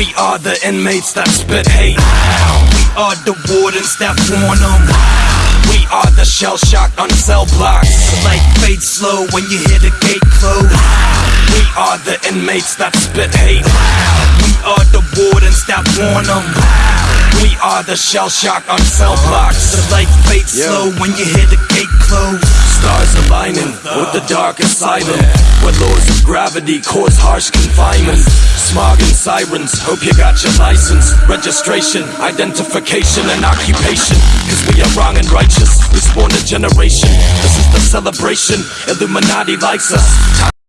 We are the inmates that spit hate. We are the wardens that warn them. We are the shell shock on cell blocks. The light fades slow when you hear the gate close. We are the inmates that spit hate. We are the wardens that warn them. We are the shell shock on cell blocks. The light fades slow when you hear the gate close. Stars aligning with the darkest silent. Where laws of gravity cause harsh confinement. And sirens, hope you got your license. Registration, identification, and occupation. Cause we are wrong and righteous. We spawned a generation. This is the celebration. Illuminati likes us.